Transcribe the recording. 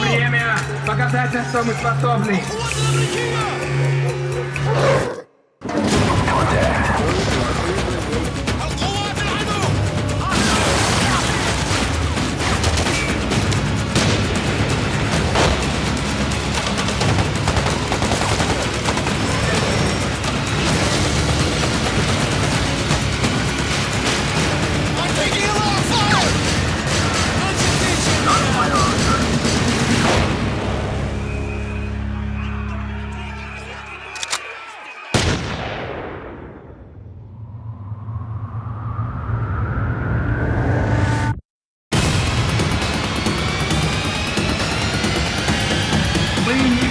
میںکت پر Bye.